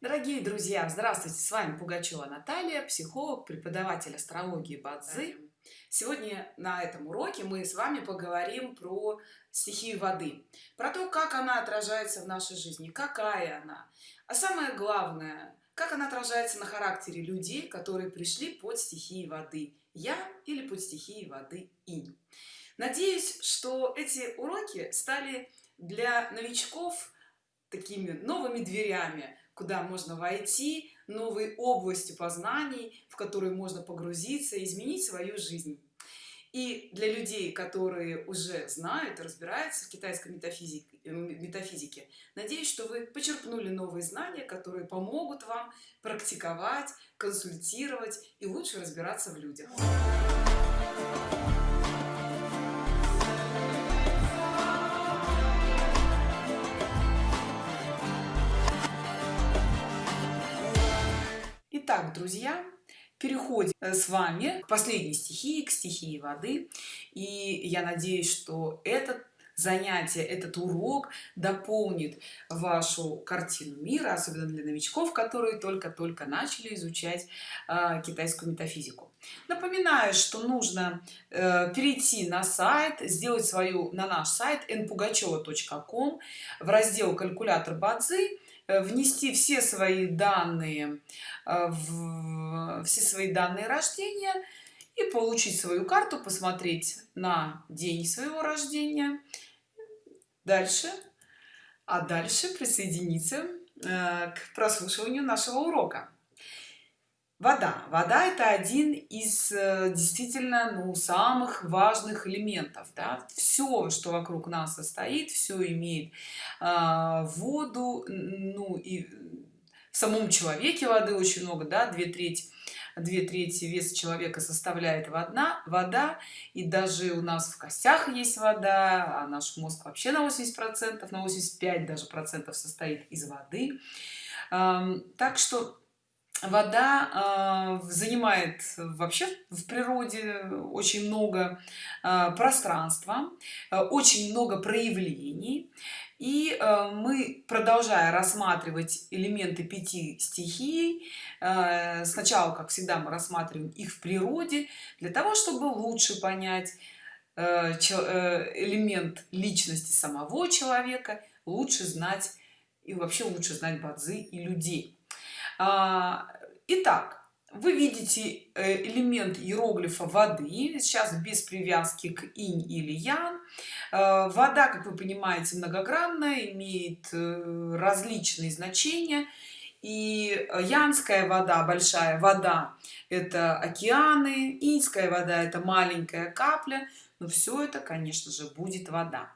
Дорогие друзья, здравствуйте! С вами Пугачева Наталья, психолог, преподаватель астрологии Бадзи. Сегодня на этом уроке мы с вами поговорим про стихию воды, про то, как она отражается в нашей жизни, какая она, а самое главное, как она отражается на характере людей, которые пришли под стихией воды, я или под стихией воды инь. Надеюсь, что эти уроки стали для новичков такими новыми дверями куда можно войти новой областью познаний в которой можно погрузиться изменить свою жизнь. И для людей которые уже знают и разбираются в китайской метафизике метафизике надеюсь что вы почерпнули новые знания которые помогут вам практиковать консультировать и лучше разбираться в людях Итак, друзья, переходим э, с вами к последней стихии, к стихии воды. И я надеюсь, что этот занятие, этот урок дополнит вашу картину мира, особенно для новичков, которые только-только начали изучать э, китайскую метафизику. Напоминаю, что нужно э, перейти на сайт, сделать свою на наш сайт npugacheva.com в раздел «Калькулятор Бадзи», Э, внести все свои данные в все свои данные рождения и получить свою карту посмотреть на день своего рождения. Дальше. А дальше присоединиться э, к прослушиванию нашего урока. Вода. Вода это один из э, действительно ну самых важных элементов да? все что вокруг нас состоит все имеет э, воду ну и в самом человеке воды очень много да две трети две трети веса человека составляет вода вода и даже у нас в костях есть вода а наш мозг вообще на 80 процентов на 85 даже процентов состоит из воды. Так что вода э, занимает вообще в природе очень много э, пространства э, очень много проявлений. И э, мы продолжая рассматривать элементы пяти стихий э, сначала как всегда мы рассматриваем их в природе для того чтобы лучше понять э, элемент личности самого человека лучше знать и вообще лучше знать бадзи и людей итак вы видите э, элемент иероглифа воды. Сейчас без привязки к инь или ян. Э, вода как вы понимаете многогранная имеет э, различные значения. И янская вода большая вода это океаны иньская вода это маленькая капля. Но все это конечно же будет вода.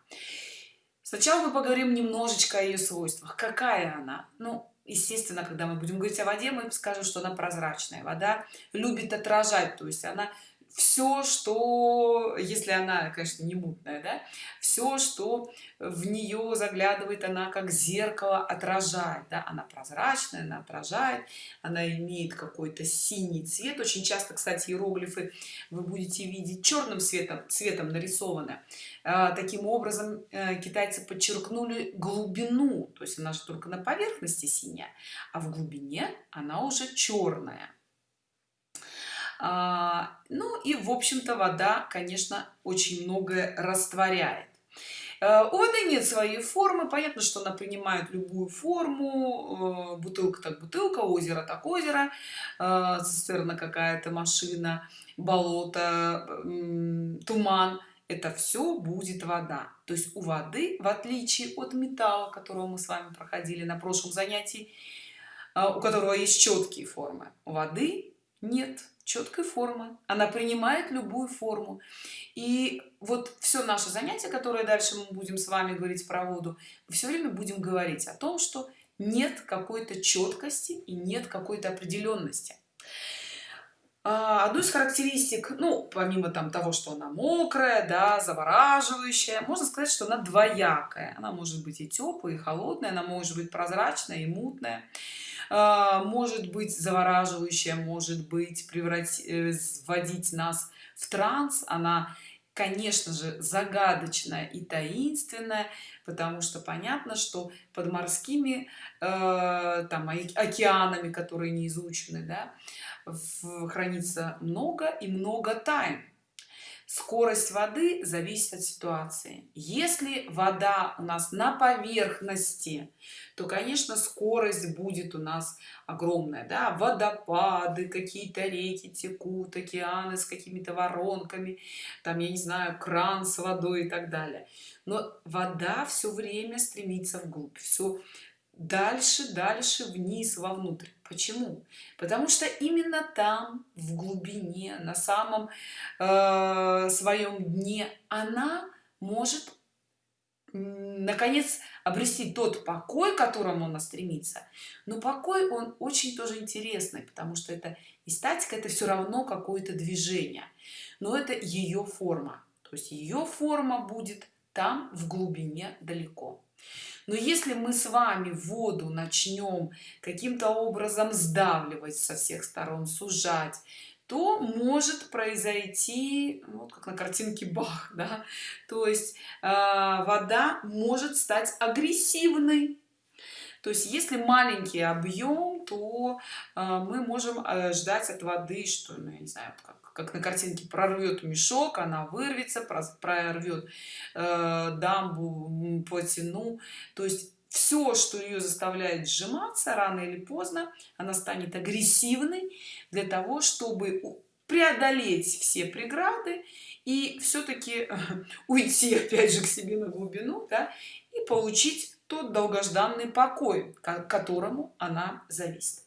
Сначала мы поговорим немножечко о ее свойствах. Какая она? Ну естественно когда мы будем говорить о воде мы скажем что она прозрачная. Вода любит отражать то есть она все что если она конечно не мутная да все что в нее заглядывает она как зеркало отражает да? она прозрачная она отражает она имеет какой-то синий цвет. Очень часто кстати иероглифы вы будете видеть черным цветом цветом нарисованы. А, таким образом э, китайцы подчеркнули глубину. То есть она же только на поверхности синяя а в глубине она уже черная ну и в общем-то вода конечно очень многое растворяет. Э, у воды нет своей формы. Понятно что она принимает любую форму. Э, бутылка так бутылка озеро так озеро. Э, цистерна какая-то машина болото туман это все будет вода. То есть у воды в отличие от металла которого мы с вами проходили на прошлом занятии у которого есть четкие формы у воды нет четкой формы она принимает любую форму. И вот все наше занятие которое дальше мы будем с вами говорить про воду все время будем говорить о том что нет какой-то четкости и нет какой-то определенности а, одну из характеристик ну помимо там того что она мокрая да завораживающая можно сказать что она двоякая. Она может быть и теплая и холодная она может быть прозрачная и мутная может быть завораживающая может быть превратить э, вводить нас в транс. Она конечно же загадочная и таинственная потому что понятно что под морскими э, там океанами которые не изучены да, хранится много и много тайн скорость воды зависит от ситуации если вода у нас на поверхности то конечно скорость будет у нас огромная да? водопады какие-то реки текут океаны с какими-то воронками там я не знаю кран с водой и так далее но вода все время стремится вглубь все дальше дальше вниз вовнутрь почему? Потому что именно там в глубине на самом э, своем дне она может наконец обрести тот покой к которому она стремится. Но покой он очень тоже интересный потому что это и статика это все равно какое-то движение. Но это ее форма. То есть ее форма будет там в глубине далеко но если мы с вами воду начнем каким-то образом сдавливать со всех сторон сужать то может произойти ну, вот как на картинке бах да? то есть э, вода может стать агрессивной то есть если маленький объем то э, мы можем э, ждать от воды что ну, я не знаю как как на картинке прорвет мешок она вырвется прорвет э, дамбу плотину. То есть все что ее заставляет сжиматься рано или поздно она станет агрессивной для того чтобы преодолеть все преграды и все-таки уйти опять же к себе на глубину да, и получить тот долгожданный покой к которому она зависит.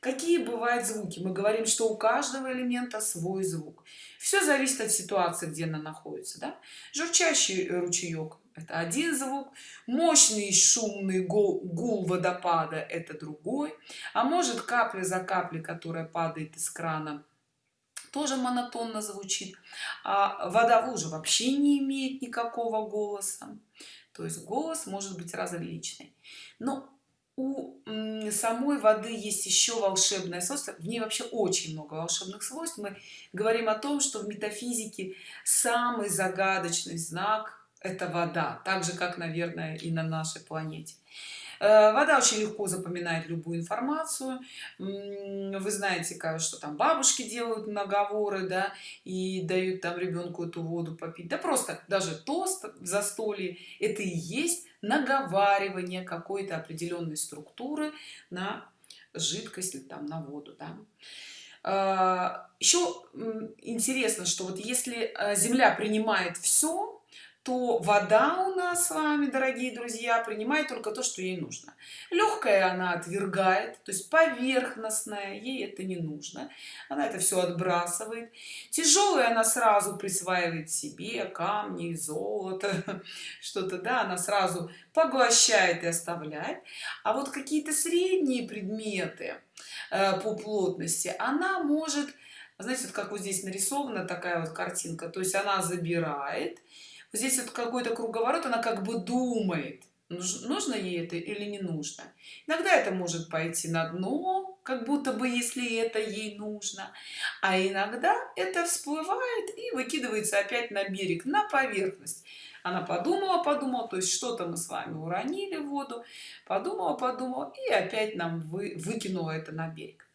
Какие бывают звуки? Мы говорим что у каждого элемента свой звук. Все зависит от ситуации где она находится да? журчащий ручеек это один звук мощный шумный гул, гул водопада это другой а может капля за каплей которая падает из крана тоже монотонно звучит а вода в луже вообще не имеет никакого голоса то есть голос может быть различный. Но у самой воды есть еще волшебное свойство в ней вообще очень много волшебных свойств. Мы говорим о том что в метафизике самый загадочный знак это вода так же как наверное и на нашей планете вода очень легко запоминает любую информацию вы знаете как что там бабушки делают наговоры да и дают там ребенку эту воду попить да просто даже тост в застолье это и есть наговаривание какой-то определенной структуры на жидкость там на воду да? Э, еще интересно что вот если э, земля принимает все то вода у нас с вами дорогие друзья принимает только то что ей нужно. Легкая она отвергает то есть поверхностная ей это не нужно. Она это все отбрасывает. Тяжелая она сразу присваивает себе камни золото что-то да она сразу поглощает и оставляет. А вот какие-то средние предметы э, по плотности она может знаете вот как вот здесь нарисована такая вот картинка то есть она забирает здесь вот какой-то круговорот она как бы думает нужно ей это или не нужно. Иногда это может пойти на дно как будто бы если это ей нужно а иногда это всплывает и выкидывается опять на берег на поверхность. Она подумала подумала то есть что-то мы с вами уронили в воду подумала подумала и опять нам вы, выкинула это на берег.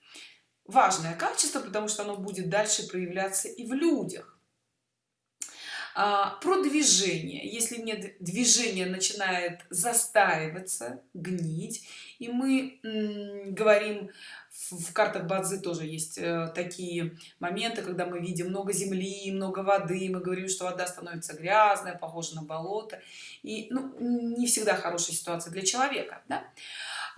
Важное качество потому что оно будет дальше проявляться и в людях а, про движение если нет движение начинает застаиваться гнить и мы говорим в картах бадзи тоже есть э, такие моменты когда мы видим много земли много воды мы говорим что вода становится грязная похожа на болото и ну, не всегда хорошая ситуация для человека да?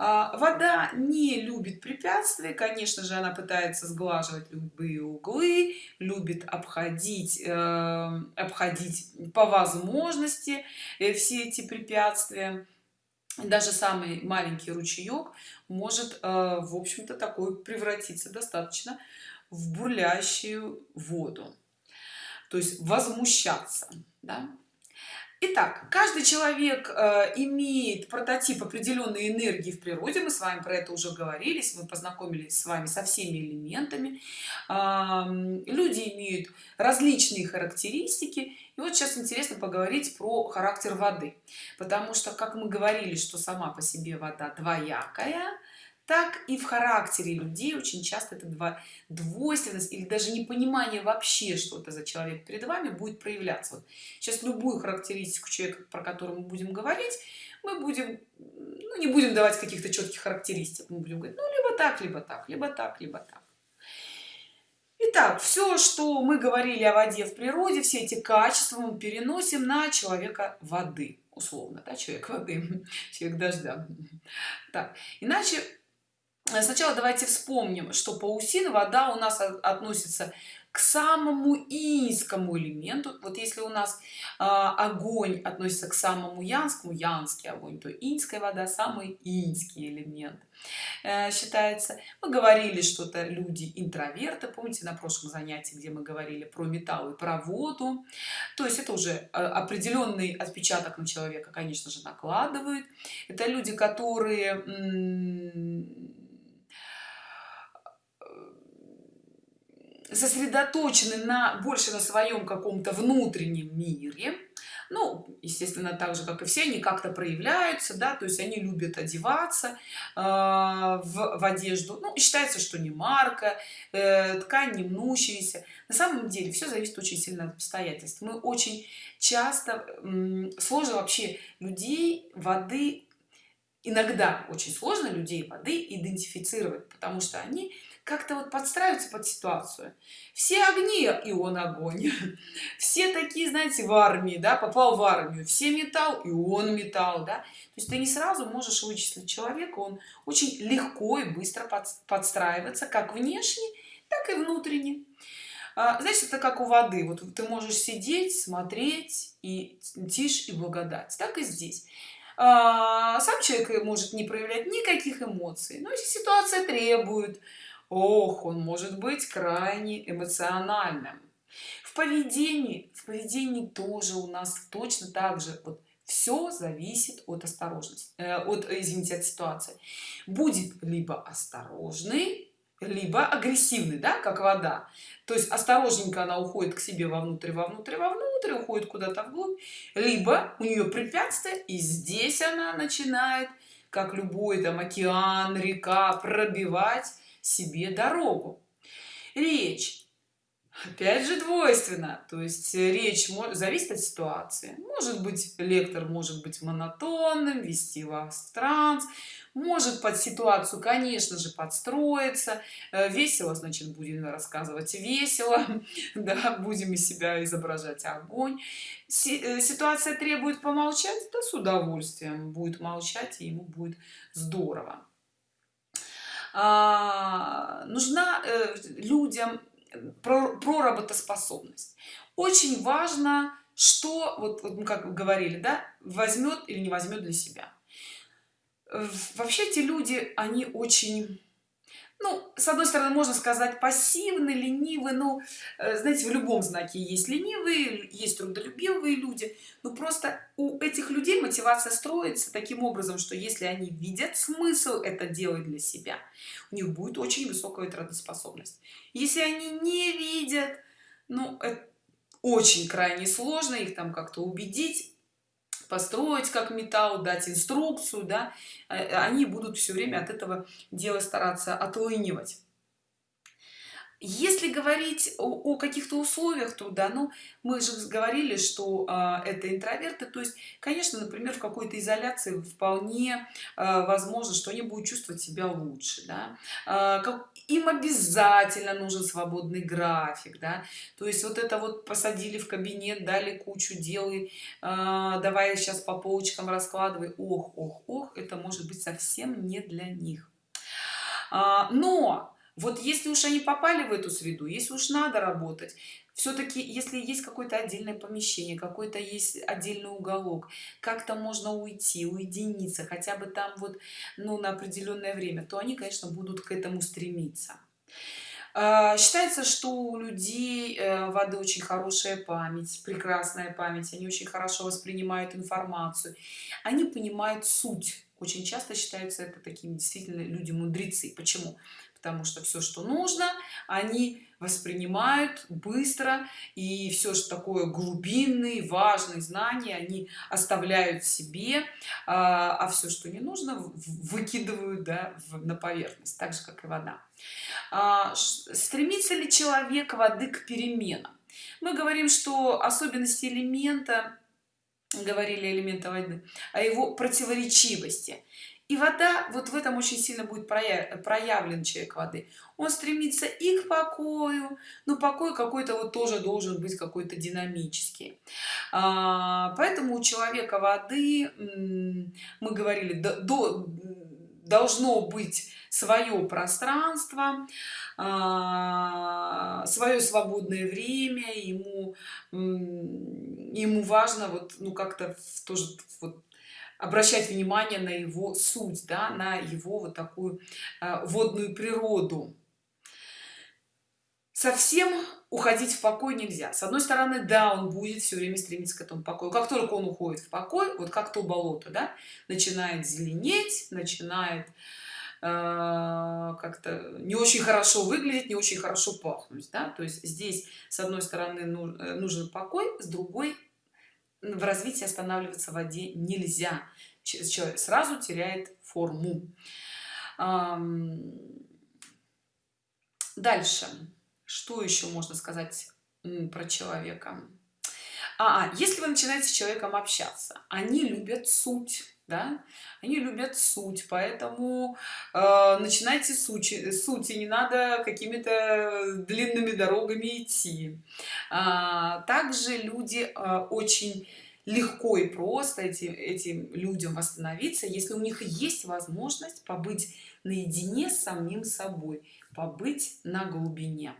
А, вода не любит препятствия конечно же она пытается сглаживать любые углы любит обходить э, обходить по возможности э, все эти препятствия даже самый маленький ручеек может э, в общем-то такой превратиться достаточно в бурлящую воду то есть возмущаться да? Итак, каждый человек э, имеет прототип определенной энергии в природе. Мы с вами про это уже говорили, мы познакомились с вами со всеми элементами. Э, люди имеют различные характеристики. И вот сейчас интересно поговорить про характер воды. Потому что, как мы говорили, что сама по себе вода двоякая, так и в характере людей очень часто это два двойственность или даже непонимание вообще что это за человек перед вами будет проявляться. Вот сейчас любую характеристику человека про которую мы будем говорить мы будем ну, не будем давать каких-то четких характеристик. Мы будем говорить ну либо так либо так либо так либо так. Итак, все, что мы говорили о воде в природе, все эти качества мы переносим на человека воды, условно, да, человек воды, человек дождя. Так, иначе сначала давайте вспомним что паусин вода у нас относится к самому инскому элементу. Вот если у нас э, огонь относится к самому янскому янский огонь то инская вода самый инский элемент э, считается. Мы говорили что это люди интроверты помните на прошлом занятии где мы говорили про металл и про воду? То есть это уже э, определенный отпечаток на человека конечно же накладывает. Это люди которые сосредоточены на больше на своем каком-то внутреннем мире. Ну естественно так же как и все они как-то проявляются да то есть они любят одеваться э, в, в одежду. Ну считается что не марка э, ткань не мнущаяся. На самом деле все зависит очень сильно от обстоятельств. Мы очень часто э, сложно вообще людей воды иногда очень сложно людей воды идентифицировать потому что они как-то вот подстраиваться под ситуацию. Все огни и он огонь. Все такие знаете в армии да попал в армию. Все металл и он металл да. То есть ты не сразу можешь вычислить человека он очень легко и быстро подстраиваться как внешне так и внутренне. А, значит это как у воды. Вот ты можешь сидеть смотреть и тишь и благодать. Так и здесь. А, сам человек может не проявлять никаких эмоций но если ситуация требует ох он может быть крайне эмоциональным. В поведении в поведении тоже у нас точно так же. Вот все зависит от осторожности э, от извините от ситуации. Будет либо осторожный либо агрессивный да как вода. То есть осторожненько она уходит к себе вовнутрь вовнутрь вовнутрь уходит куда-то вглубь. Либо у нее препятствие и здесь она начинает как любой там океан река пробивать себе дорогу. Речь опять же двойственно. То есть речь зависит от ситуации. Может быть лектор может быть монотонным вести вас в транс может под ситуацию конечно же подстроиться. Э, весело значит будем рассказывать весело. Да будем из себя изображать огонь. Э, ситуация требует помолчать? Да с удовольствием. Будет молчать и ему будет здорово а, нужна э, людям про, про работоспособность. Очень важно что вот, вот мы как говорили да возьмет или не возьмет для себя. Вообще эти люди они очень ну с одной стороны можно сказать пассивны ленивы ну э, знаете в любом знаке есть ленивые есть трудолюбивые люди. Но просто у этих людей мотивация строится таким образом что если они видят смысл это делать для себя у них будет очень высокая трудоспособность. Если они не видят ну это очень крайне сложно их там как-то убедить построить как металл дать инструкцию да э, они будут все время от этого дела стараться отлынивать если говорить о, о каких-то условиях труда ну мы же говорили что а, это интроверты то есть конечно например в какой-то изоляции вполне а, возможно что они будут чувствовать себя лучше да? а, как, им обязательно нужен свободный график да? то есть вот это вот посадили в кабинет дали кучу дел и а, давай сейчас по полочкам раскладывай ох ох ох это может быть совсем не для них а, но вот если уж они попали в эту среду если уж надо работать все-таки если есть какое-то отдельное помещение какой-то есть отдельный уголок как-то можно уйти уединиться хотя бы там вот ну на определенное время то они конечно будут к этому стремиться. А, считается что у людей э, воды очень хорошая память прекрасная память они очень хорошо воспринимают информацию они понимают суть. Очень часто считаются это такими действительно люди мудрецы почему потому что все что нужно они воспринимают быстро и все что такое глубинные важные знания они оставляют себе а, а все что не нужно выкидывают да, на поверхность так же как и вода. А, стремится ли человек воды к переменам? Мы говорим что особенности элемента говорили элемента воды о его противоречивости и вода вот в этом очень сильно будет проявлен человек воды. Он стремится и к покою но покой какой-то вот тоже должен быть какой-то динамический. А, поэтому у человека воды мы говорили до, должно быть свое пространство а, свое свободное время ему ему важно вот ну как-то тоже вот обращать внимание на его суть да, на его вот такую э, водную природу. Совсем уходить в покой нельзя. С одной стороны да он будет все время стремиться к этому покою. Как только он уходит в покой вот как то болото да, начинает зеленеть начинает э, как-то не очень хорошо выглядеть не очень хорошо пахнуть да? то есть здесь с одной стороны э, нужен покой с другой в развитии останавливаться в воде нельзя человек сразу теряет форму. Дальше. Что еще можно сказать про человека? А, а если вы начинаете с человеком общаться они любят суть да? Они любят суть поэтому э, начинайте сути сути не надо какими-то длинными дорогами идти. А, также люди э, очень легко и просто этим, этим людям восстановиться если у них есть возможность побыть наедине с самим собой побыть на глубине.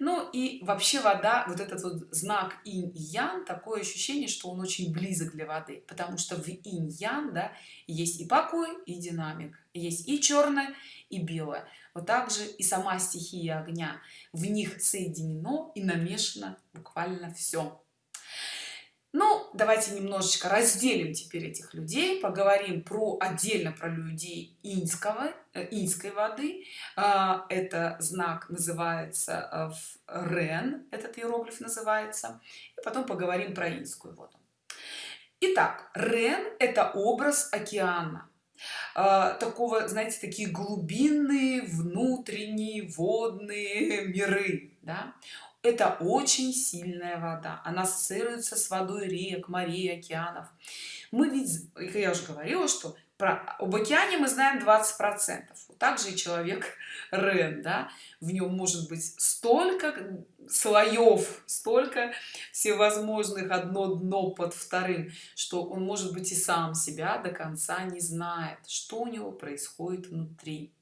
Ну и вообще вода вот этот вот знак инь ян такое ощущение что он очень близок для воды потому что в инь ян да есть и покой и динамик есть и черное и белое. Вот также и сама стихия огня в них соединено и намешано буквально все ну давайте немножечко разделим теперь этих людей поговорим про отдельно про людей инского э, инской воды. А, это знак называется э, рен этот иероглиф называется. И потом поговорим про инскую воду. Итак, рен это образ океана. А, такого знаете такие глубинные внутренние водные миры да? Это очень сильная вода. Она ассоциируется с водой рек морей океанов. Мы ведь я уже говорила что про об океане мы знаем 20 процентов. Также и человек рен да? В нем может быть столько слоев столько всевозможных одно дно под вторым что он может быть и сам себя до конца не знает что у него происходит внутри.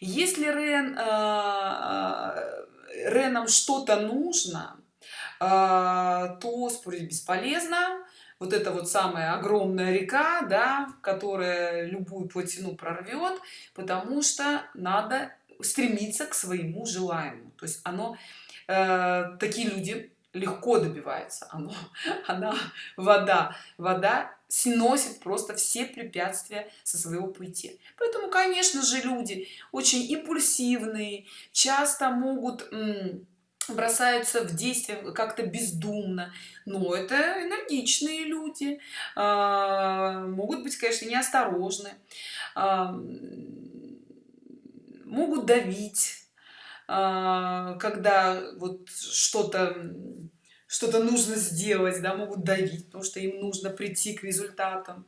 Если рен э, ренам что-то нужно а, то спорить бесполезно. Вот это вот самая огромная река да которая любую плотину прорвет потому что надо стремиться к своему желаемому. То есть оно э, такие люди легко добиваются оно она вода. Вода сносит просто все препятствия со своего пути. Поэтому конечно же люди очень импульсивные часто могут бросаются в действие как-то бездумно. Но это энергичные люди. А, могут быть конечно неосторожны. Могут давить когда вот что-то что-то нужно сделать да могут давить потому что им нужно прийти к результатам.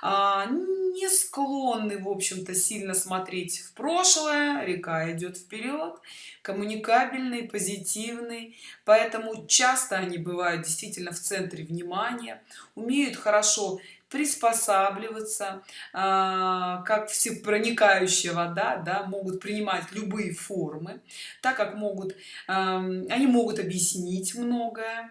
А, не склонны в общем-то сильно смотреть в прошлое река идет вперед коммуникабельный позитивный поэтому часто они бывают действительно в центре внимания умеют хорошо приспосабливаться а, как всепроникающая вода да, могут принимать любые формы так как могут они могут объяснить многое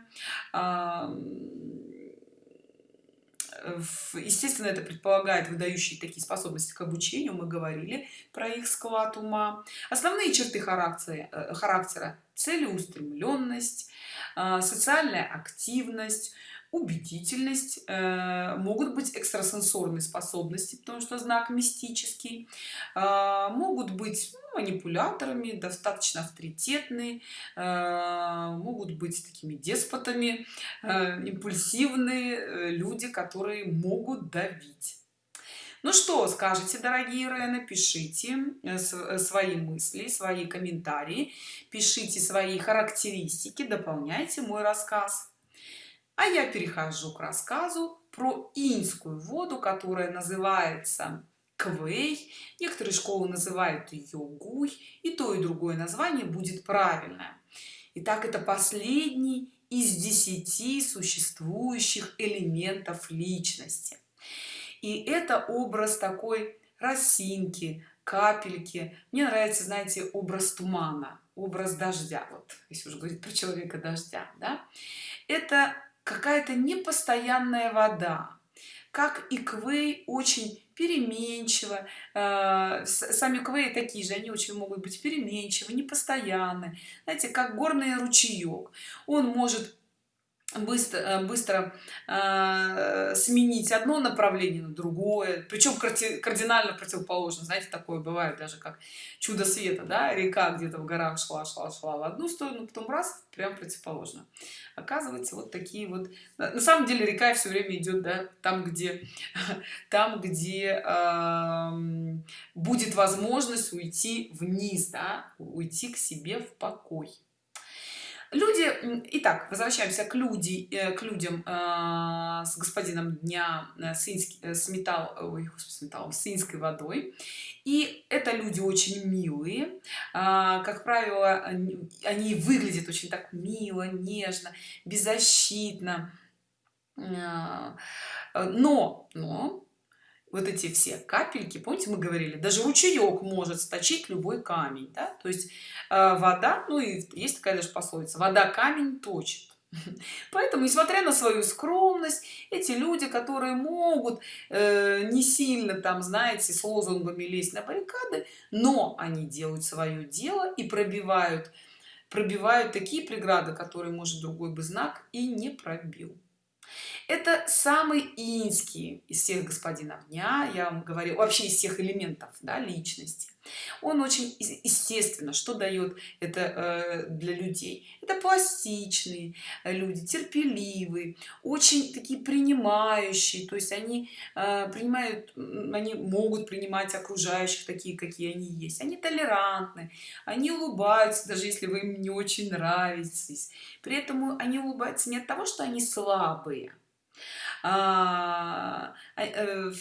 естественно это предполагает выдающие такие способности к обучению мы говорили про их склад ума. Основные черты характера э, характера целеустремленность э, социальная активность убедительность э, могут быть экстрасенсорные способности потому что знак мистический э, могут быть ну, манипуляторами достаточно авторитетные э, могут быть такими деспотами э, импульсивные э, люди которые могут давить. Ну что скажете дорогие Рены пишите э, э, свои мысли свои комментарии пишите свои характеристики дополняйте мой рассказ а я перехожу к рассказу про инскую воду которая называется квей. Некоторые школы называют ее гуй и то и другое название будет правильное. Итак, это последний из десяти существующих элементов личности. И это образ такой росинки капельки. Мне нравится знаете образ тумана образ дождя. Вот если уже говорить про человека дождя да? Это какая-то непостоянная вода как и квей очень переменчиво э, сами квей такие же они очень могут быть переменчивы непостоянны. Знаете как горный ручеек. Он может быстро э, быстро э, сменить одно направление на другое причем кардинально противоположно. Знаете такое бывает даже как чудо света да река где-то в горах шла шла шла в одну сторону потом раз прям противоположно. Оказывается вот такие вот на самом деле река все время идет да, там где там где э, будет возможность уйти вниз да, уйти к себе в покой люди итак возвращаемся к люди э, к людям э, с господином дня э, с, с металл ой, с металл с инской водой. И это люди очень милые. Как правило они выглядят очень так мило нежно беззащитно. Но но вот эти все капельки помните мы говорили даже ручеек может сточить любой камень да? то есть э, вода ну и есть такая даже пословица вода камень точит поэтому несмотря на свою скромность эти люди которые могут э, не сильно там знаете с лозунгами лезть на баррикады но они делают свое дело и пробивают пробивают такие преграды которые может другой бы знак и не пробил это самый инский из всех господинов дня. Я вам говорю вообще из всех элементов да, личности. Он очень естественно что дает это э, для людей? Это пластичные люди терпеливые очень такие принимающие. То есть они э, принимают они могут принимать окружающих такие какие они есть. Они толерантны они улыбаются даже если вы им не очень нравитесь. При этом они улыбаются не от того что они слабые а, а, э,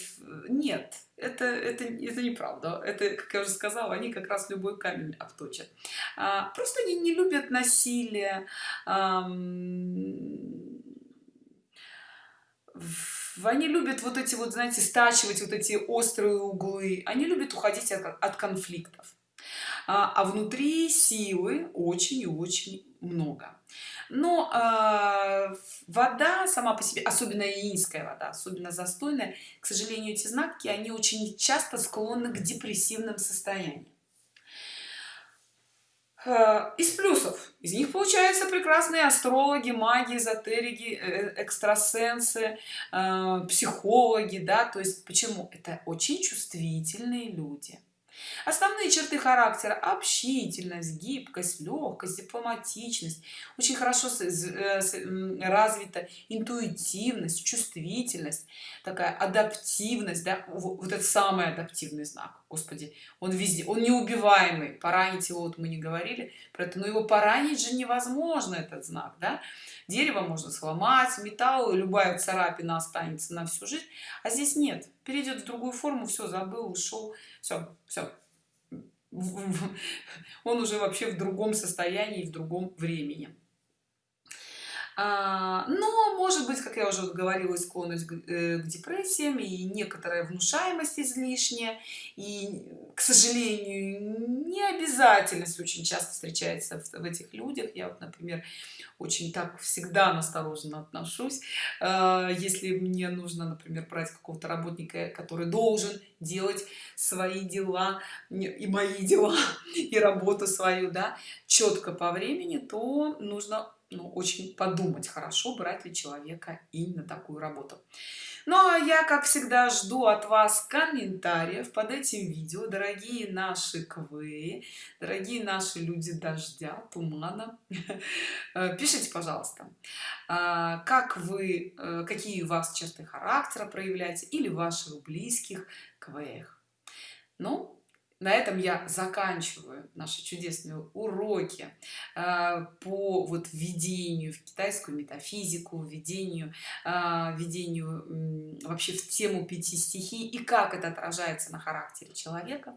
нет это это это неправда. Это как я уже сказала они как раз любой камень обточат. А, просто они не любят насилие а, они любят вот эти вот знаете стачивать вот эти острые углы. Они любят уходить от, от конфликтов. А, а внутри силы очень и очень много но э, вода сама по себе особенно иинская вода особенно застойная к сожалению эти знаки они очень часто склонны к депрессивным состояниям. Э, из плюсов. Из них получаются прекрасные астрологи маги эзотерики э, экстрасенсы э, психологи да то есть почему? Это очень чувствительные люди основные черты характера общительность гибкость легкость дипломатичность очень хорошо э, развита интуитивность чувствительность такая адаптивность да? вот это самый адаптивный знак господи он везде он неубиваемый поранить его вот мы не говорили про это но его поранить же невозможно этот знак да? дерево можно сломать металл любая царапина останется на всю жизнь а здесь нет перейдет в другую форму все забыл ушел все все он уже вообще в другом состоянии в другом времени но может быть как я уже говорила склонность к, э, к депрессиям и некоторая внушаемость излишняя. И к сожалению не обязательность очень часто встречается в, в этих людях. Я вот например очень так всегда настороженно отношусь. Э, если мне нужно например брать какого-то работника который должен делать свои дела и мои дела и работу свою да четко по времени то нужно ну, очень подумать хорошо брать ли человека именно такую работу. Ну а я как всегда жду от вас комментариев под этим видео. Дорогие наши квы дорогие наши люди дождя тумана э, пишите пожалуйста а, как вы э, какие у вас черты характера проявляете или ваших близких квеях. Ну на этом я заканчиваю наши чудесные уроки э, по вот введению в китайскую метафизику введению э, введению вообще в тему пяти стихий и как это отражается на характере человека.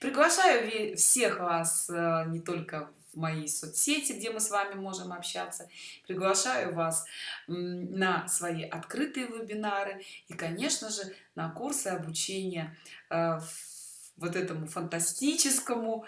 Приглашаю всех вас э, не только в мои соцсети где мы с вами можем общаться. Приглашаю вас на свои открытые вебинары и конечно же на курсы обучения в вот этому фантастическому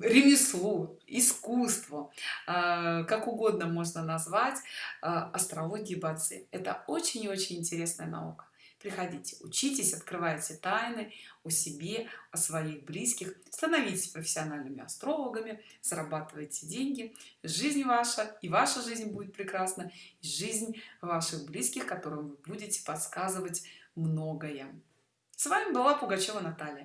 ремеслу искусству. А, как угодно можно назвать астрологии бацы это очень очень интересная наука. Приходите учитесь открывайте тайны о себе о своих близких становитесь профессиональными астрологами зарабатывайте деньги. Жизнь ваша и ваша жизнь будет прекрасна и жизнь ваших близких которым вы будете подсказывать многое. С вами была пугачева наталья